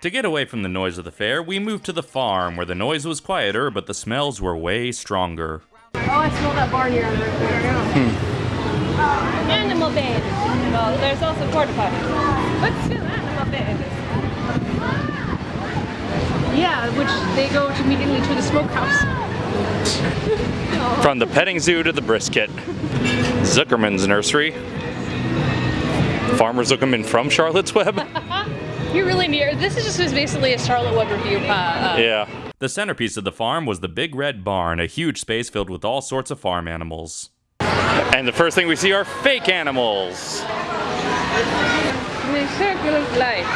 To get away from the noise of the fair, we moved to the farm, where the noise was quieter, but the smells were way stronger. Oh, I smell that barnyard right there now. Hmm. Uh, animal bed. Well, there's also porta potties. But still, animal bed. Yeah, which they go to immediately to the smokehouse. From the petting zoo to the brisket. Zuckerman's nursery. Farmer Zuckerman from Charlotte's Web. You're really near. This is just basically a Charlotte Web review. Uh, uh, yeah. The centerpiece of the farm was the Big Red Barn, a huge space filled with all sorts of farm animals. And the first thing we see are fake animals. The circle of life.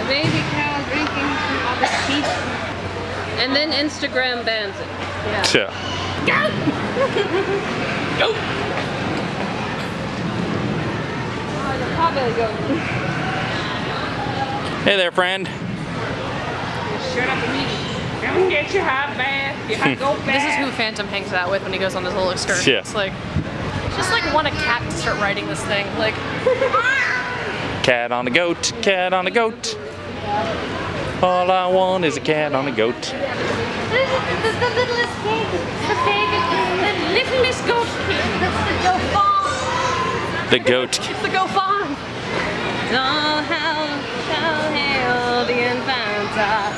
A baby cow drinking from other teeth. And then Instagram bans it. Yeah. Oh, the potbelly goat. Hey there, friend. Shut up immediately. Come get your hot bath, your hot go bath. This is who Phantom hangs out with when he goes on his little excursion. Yeah. It's like, just like want a cat to start writing this thing. Like, Cat on a goat, cat on a goat. All I want is a cat on a goat. the, the littlest pig, the pig, the littlest goat pig. That's the go farm. The goat. It's the go farm. Oh, how shall hail the infanta.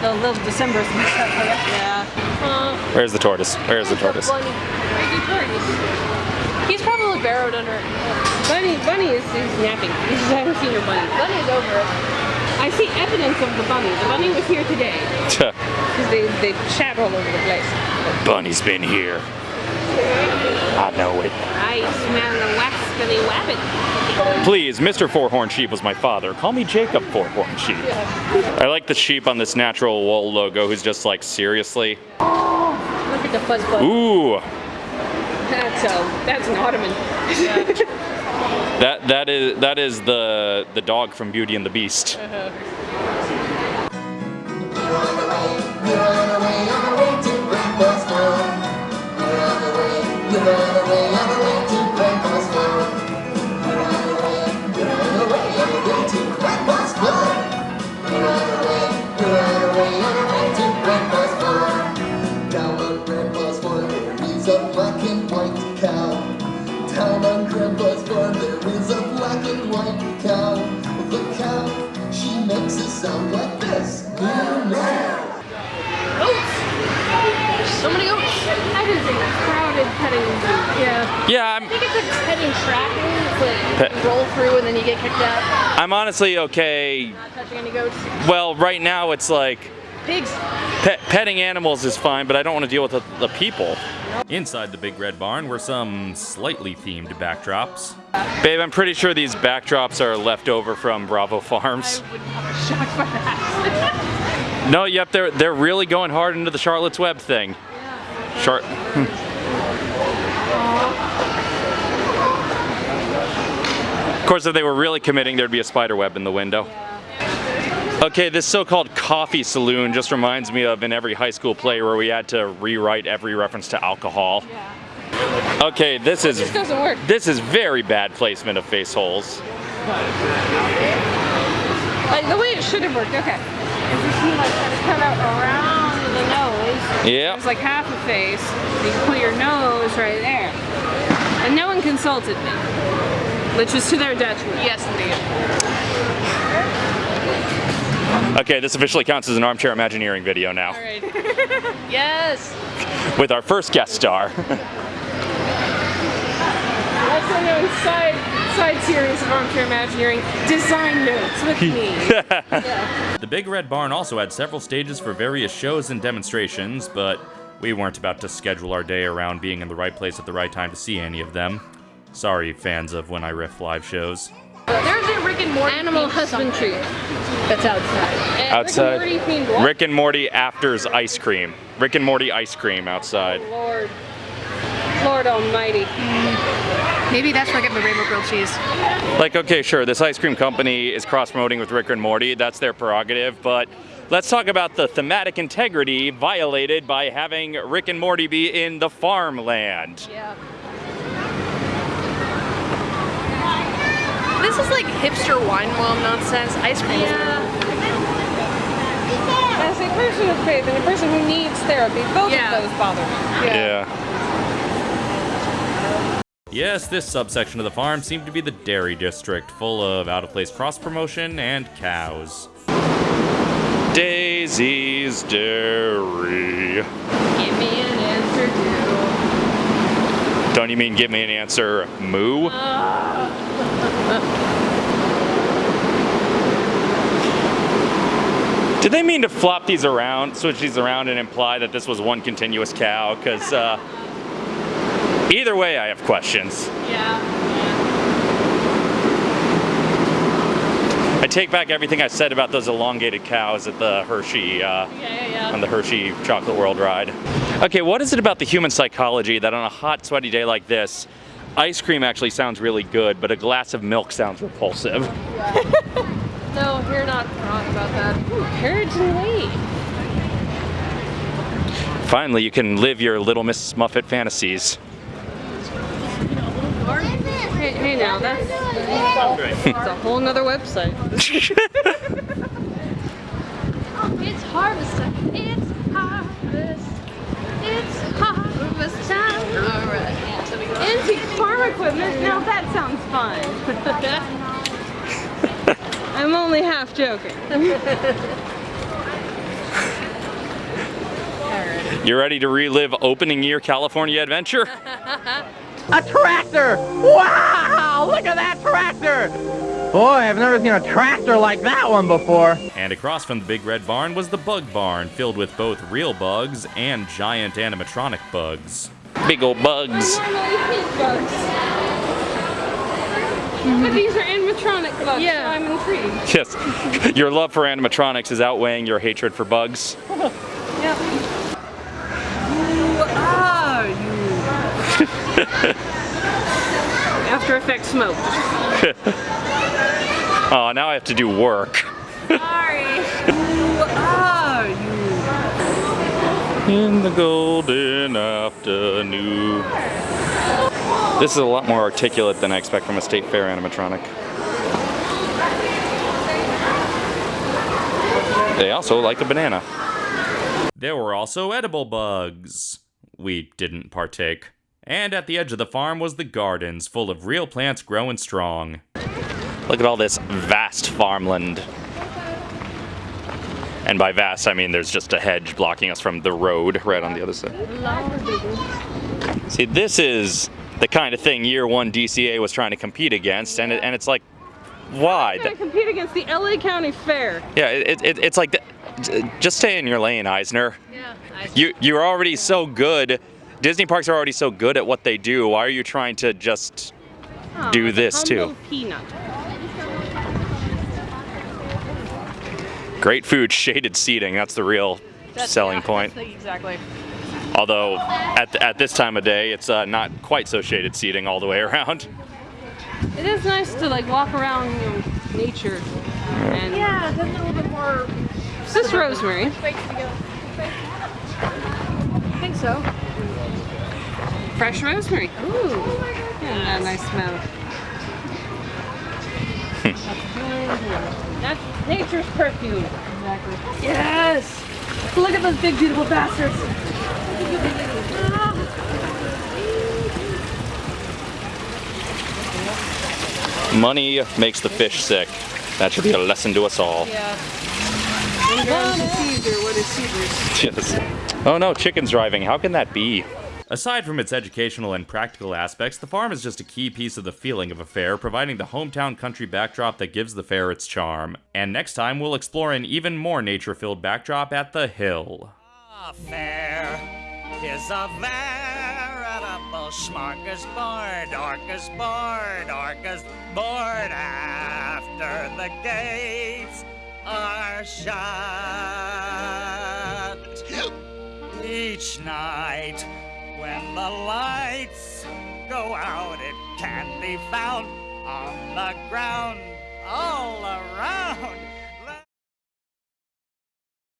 The little December Yeah. Uh, Where's the tortoise? Where's the tortoise? Bunny. Where's the tortoise? He's probably burrowed under it. Bunny, Bunny is, is napping. You just haven't seen your bunny. Bunny's over it. I see evidence of the bunny. The bunny was here today because they they chat all over the place. Bunny's been here. I know it. I smell the wascally wabbit. Please, Mr. Four-Horned Sheep was my father. Call me Jacob Four-Horned Sheep. I like the sheep on this natural wool logo who's just like, seriously? Look at the fuzz bug. Ooh, That's uh, that's an ottoman. that that is that is the the dog from Beauty and the Beast. Down sound like this. So many goats. That is a crowded petting. Yeah. Yeah, I'm I think it's like petting tracking. It's like Pet- you roll through and then you get kicked out. I'm honestly okay. Not touching any goats. Well, right now it's like Pigs. pet, petting animals is fine, but I don't want to deal with the, the people. Inside the big red barn were some slightly themed backdrops. Babe, I'm pretty sure these backdrops are left over from Bravo Farms. Shocked by that. No, yep, they're they're really going hard into the Charlotte's Web thing. Char- hmm. Of course, if they were really committing, there'd be a spider web in the window. Okay, this so-called coffee saloon just reminds me of in every high school play where we had to rewrite every reference to alcohol. Okay, this is This doesn't work. this is very bad placement of face holes. Like the way it should have worked. Okay. Is you see like kind of cut out around the nose. Yep. It's like half a face. You can put your nose right there. And no one consulted me. Which was to their detriment. Yes, indeed. Okay, this officially counts as an armchair imagineering video now All right. yes. with our first guest star. Also known side side series of armchair imagineering design notes with me. The Big Red Barn also had several stages for various shows and demonstrations, but we weren't about to schedule our day around being in the right place at the right time to see any of them. Sorry, fans of When I Riff live shows. There's a Rick and Morty Animal husbandry. something That's outside. And Outside. Rick and Morty themed? Rick and Morty afters ice cream. Rick and Morty ice cream outside. Lord. Lord Almighty. Maybe that's where I get my rainbow grilled cheese. Like, okay, sure, this ice cream company is cross promoting with Rick and Morty. That's their prerogative, but let's talk about the thematic integrity violated by having Rick and Morty be in the farmland. Yeah. This is like hipster wine worm nonsense. Ice cream. As a person of faith and a person who needs therapy, both Yeah. of those bother me. Yeah. Yes, this subsection of the farm seemed to be the dairy district, full of out of place cross promotion and cows. Daisy's Dairy. Give me an answer, do. Don't you mean give me an answer, moo? Uh, Did they mean to flop these around, switch these around, and imply that this was one continuous cow? Because uh, either way, I have questions. Yeah. I take back everything I said about those elongated cows at the Hershey, uh, Yeah, yeah, yeah. on the Hershey Chocolate World ride. Okay, what is it about the human psychology that on a hot, sweaty day like this, ice cream actually sounds really good, but a glass of milk sounds repulsive? No, you're not wrong about that. Ooh, carriage and wait. Finally, you can live your Little Miss Muffet fantasies. Hey, hey now, that's, that's a whole nother website. It's harvest time. It's harvest. It's harvest time. All right. Yeah, so we go. Antique farm equipment? Now that sounds fun. I'm only half joking. You ready to relive opening year California adventure? A tractor! Wow! Look at that tractor! Boy, I've never seen a tractor like that one before. And across from the Big Red Barn was the Bug Barn, filled with both real bugs and giant animatronic bugs. Big old bugs. Normally pink. But these are animatronic bugs, Yeah. so I'm intrigued. Yes, your love for animatronics is outweighing your hatred for bugs. Yep. After Effects smoke. Oh, now I have to do work. Sorry. Who are you? In the golden afternoon. This is a lot more articulate than I expect from a state fair animatronic. They also like a banana. There were also edible bugs. We didn't partake. And at the edge of the farm was the gardens, full of real plants growing strong. Look at all this vast farmland. And by vast, I mean there's just a hedge blocking us from the road right on the other side. See, this is the kind of thing Year 1 DCA was trying to compete against, and, it, and it's like, why? Compete against the LA County Fair. Yeah, it, it, it's like, just stay in your lane, Eisner. Yeah. I- You, you're already so good. Disney parks are already so good at what they do. Why are you trying to just Oh, do this too? Peanut. Great food, shaded seating. That's the real That's- selling yeah, point. exactly. Although at, at this time of day, it's uh, not quite so shaded seating all the way around. It is nice to like walk around you know, nature. And Yeah, that's a little bit more. Is this rosemary? I think so. Fresh rosemary. Ooh. Yeah, a nice smell. That's nature's perfume. Exactly. Yes. Look at those big beautiful bastards. Money makes the fish sick. That should be a lesson to us all. Yeah. And down to Caesar, what is Caesar's? Yes. Oh no, chicken's driving. How can that be? Aside from its educational and practical aspects, the farm is just a key piece of the feeling of a fair, providing the hometown country backdrop that gives the fair its charm. And next time, we'll explore an even more nature filled backdrop at the Hill. A fair is a veritable smorgasbord, orcasbord, orcasbord after the gates are shut. Each night, when the lights go out, it can be found on the ground